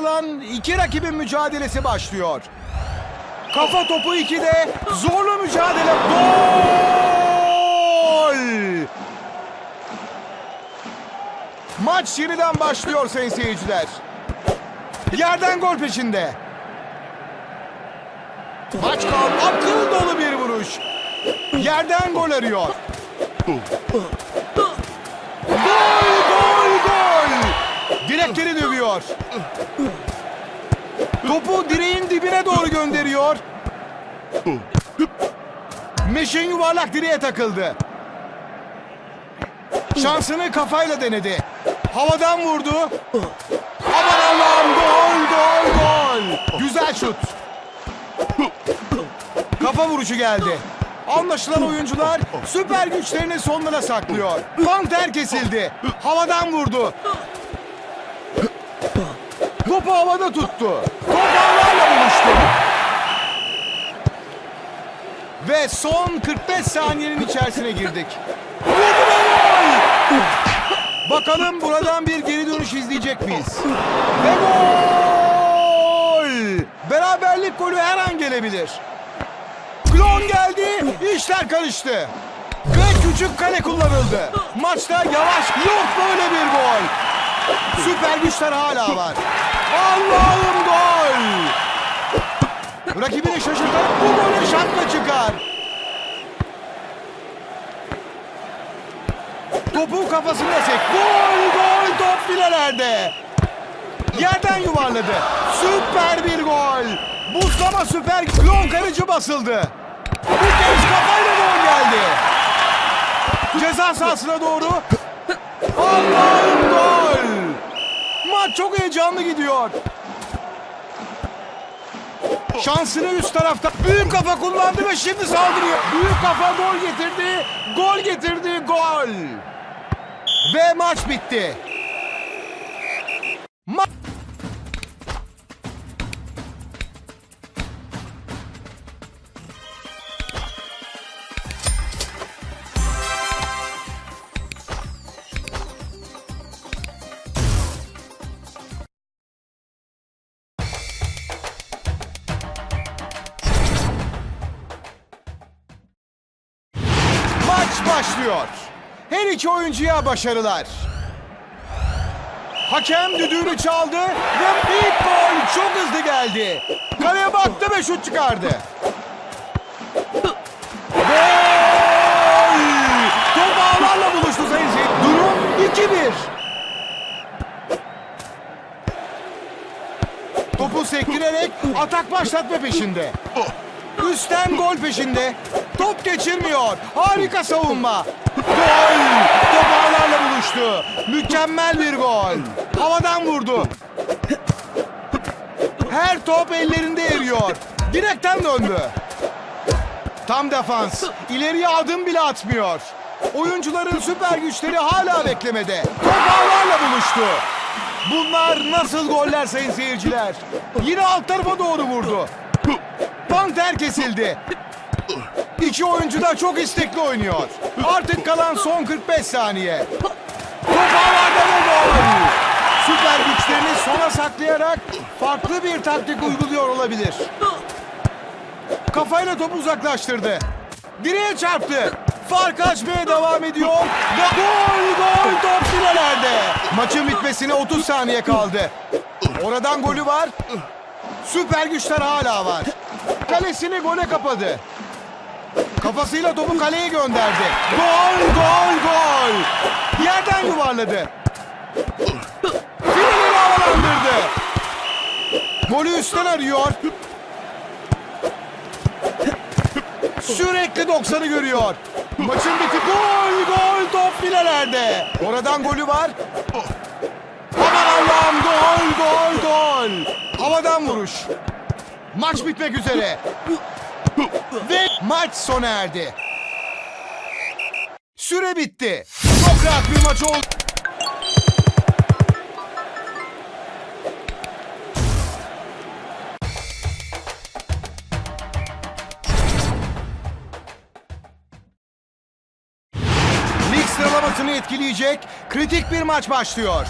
Alan iki rakibin mücadelesi başlıyor. Kafa topu 2'de zorlu mücadele. Gol! Maç yeniden başlıyor sayın seyirciler. Yerden gol peşinde. Maç kal akıl dolu bir vuruş. Yerden gol arıyor. Direkleri dövüyor. Topu direğin dibine doğru gönderiyor. Meşin yuvarlak direğe takıldı. Şansını kafayla denedi. Havadan vurdu. Aman Allah'ım gol gol gol. Güzel şut. Kafa vuruşu geldi. Anlaşılan oyuncular süper güçlerini sonlara saklıyor. Panter kesildi. Havadan vurdu. Topu havada tuttu. Top ağlarla buluştu. Ve son 45 saniyenin içerisine girdik. Bakalım buradan bir geri dönüş izleyecek miyiz? Ve gol! Beraberlik golü her an gelebilir. Klon geldi, işler karıştı. Ve küçük kale kullanıldı. Maçta yavaş yok böyle bir gol. Süper güçler hala var. Allah'ım gol! Rakibini şaşırtan bu golü şapka çıkar. Topu kafasında sek. Gol gol top filelerde. Yerden yuvarladı. Süper bir gol. Buzlama süper. Klon karıcı basıldı. Bu kez kafayla gol geldi. Ceza sahasına doğru. Allah'ım gol. Maç çok heyecanlı gidiyor. Şansını üst tarafta büyük kafa kullandı ve şimdi saldırıyor. Büyük kafa gol getirdi. Gol getirdi. Gol. Ve maç bitti. Başlıyor. Her iki oyuncuya başarılar. Hakem düdüğünü çaldı ve ilk gol çok hızlı geldi. Kaleye baktı ve şut çıkardı. Gol! Top ağlarla buluştu sayın. Durum 2-1. Topu sektirerek atak başlatma peşinde. Üstten gol peşinde. Top geçirmiyor. Harika savunma. Gol! Top ağlarla buluştu. Mükemmel bir gol. Havadan vurdu. Her top ellerinde eriyor. Direkten döndü. Tam defans. İleriye adım bile atmıyor. Oyuncuların süper güçleri hala beklemede. Top ağlarla buluştu. Bunlar nasıl goller sayın seyirciler? Yine alt tarafa doğru vurdu. Panter kesildi. İki oyuncu da çok istekli oynuyor. Artık kalan son 45 saniye. Süper güçlerini sona saklayarak farklı bir taktik uyguluyor olabilir. Kafayla topu uzaklaştırdı. Direğe çarptı. Fark açmaya devam ediyor. Gol gol top filelerde. Maçın bitmesine 30 saniye kaldı. Oradan golü var. Süper güçler hala var. Kalesini gole kapadı. Kafasıyla topu kaleye gönderdi. Gol, gol, gol. Yerden yuvarladı. Fileleri havalandırdı. Golü üstten arıyor. Sürekli 90'ı görüyor. Maçın biti gol, gol top filelerde. Oradan golü var. Aman Allah'ım gol, gol, gol. Havadan vuruş. Maç bitmek üzere. Ve maç sona erdi. Süre bitti. Çok rahat bir maç oldu. Lig sıralamasını etkileyecek kritik bir maç başlıyor.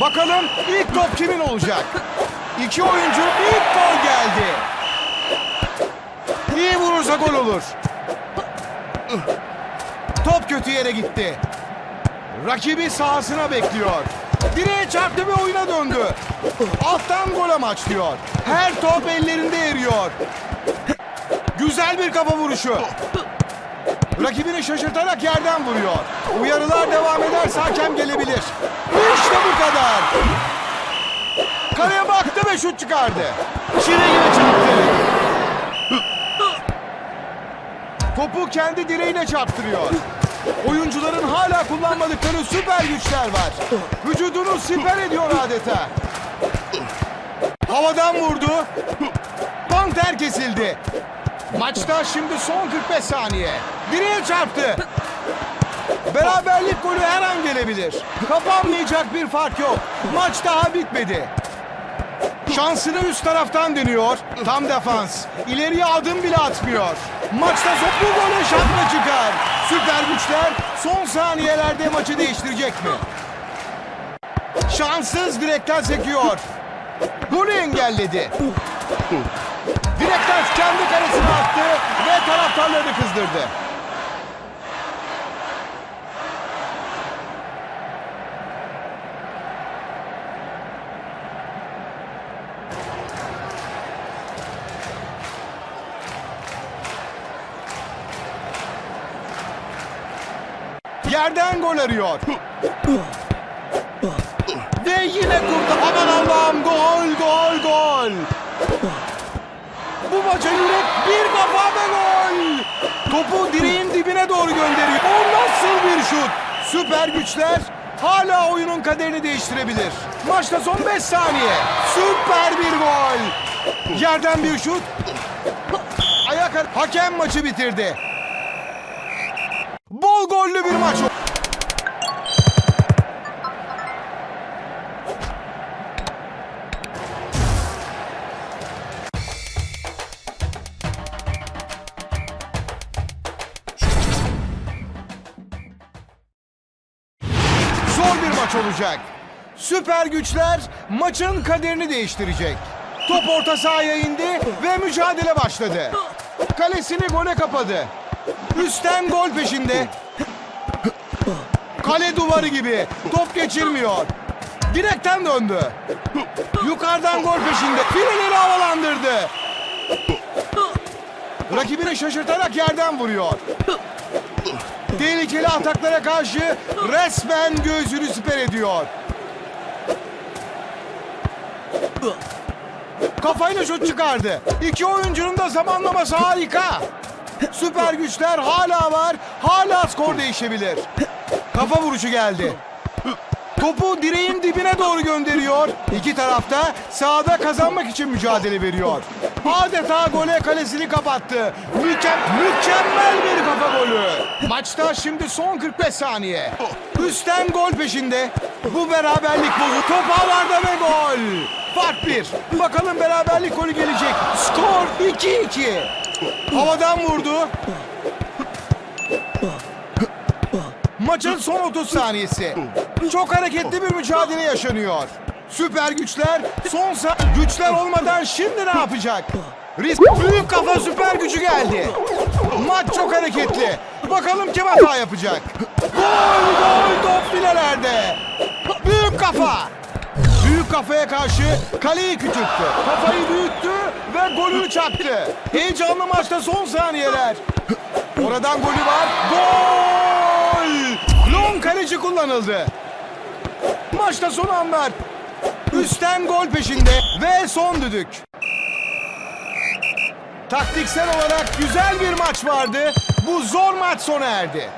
Bakalım ilk top kimin olacak? İki oyuncu ilk gol geldi. İyi vurursa gol olur. Top kötü yere gitti. Rakibi sahasına bekliyor. Direğe çarptı ve oyuna döndü. Alttan gol amaçlıyor. Her top ellerinde eriyor. Güzel bir kafa vuruşu. Rakibini şaşırtarak yerden vuruyor. Uyarılar devam ederse hakem gelebilir. İşte bu kadar. Kaleye baktı ve şut çıkardı. Çile gibi çarptı. Topu kendi direğine çarptırıyor. Oyuncuların hala kullanmadıkları süper güçler var. Vücudunu siper ediyor adeta. Havadan vurdu. Panter kesildi. Maçta şimdi son 45 saniye. Direğe çarptı. Beraberlik golü her an gelebilir. Kapanmayacak bir fark yok. Maç daha bitmedi. Şansını üst taraftan deniyor. Tam defans. İleriye adım bile atmıyor. Maçta son bu golü şapla çıkar. Süper güçler son saniyelerde maçı değiştirecek mi? Şanssız direkten sekiyor. Golü engelledi. Direkten kendi kalesine attı ve taraftarlarını kızdırdı. Yerden gol arıyor. Ve yine kurtar. Aman Allah'ım gol gol gol. Bu maça yürek bir kafa ve gol. Topu direğin dibine doğru gönderiyor. O nasıl bir şut? Süper güçler hala oyunun kaderini değiştirebilir. Maçta son 5 saniye. Süper bir gol. Yerden bir şut. Ayak hakem maçı bitirdi. Bol gollü bir maç. Zor bir maç olacak. Süper güçler maçın kaderini değiştirecek. Top orta sahaya indi ve mücadele başladı. Kalesini gole kapadı. Üstten gol peşinde. Kale duvarı gibi. Top geçirmiyor. Direkten döndü. Yukarıdan gol peşinde. Fileleri havalandırdı. Rakibini şaşırtarak yerden vuruyor. Tehlikeli ataklara karşı resmen göğsünü siper ediyor. Kafayla şut çıkardı. İki oyuncunun da zamanlaması harika. Süper güçler hala var. Hala skor değişebilir. Kafa vuruşu geldi. Topu direğin dibine doğru gönderiyor. İki tarafta sahada kazanmak için mücadele veriyor. Adeta gole kalesini kapattı. Mükem mükemmel bir kafa golü. Maçta şimdi son 45 saniye. Üstten gol peşinde. Bu beraberlik bozu. Top havada ve gol. Fark bir. Bakalım beraberlik golü gelecek. Skor 2-2. Havadan vurdu. Maçın son 30 saniyesi. Çok hareketli bir mücadele yaşanıyor. Süper güçler son güçler olmadan şimdi ne yapacak? Risk büyük kafa süper gücü geldi. Maç çok hareketli. Bakalım kim hata yapacak? Gol gol top filelerde. Büyük kafa. Büyük kafaya karşı kaleyi küçülttü. Kafayı büyüttü ve golünü çaktı. Heyecanlı maçta son saniyeler. Oradan golü var. Gol! Kaleci kullanıldı. Maçta son anlar. Üstten gol peşinde ve son düdük. Taktiksel olarak güzel bir maç vardı. Bu zor maç sona erdi.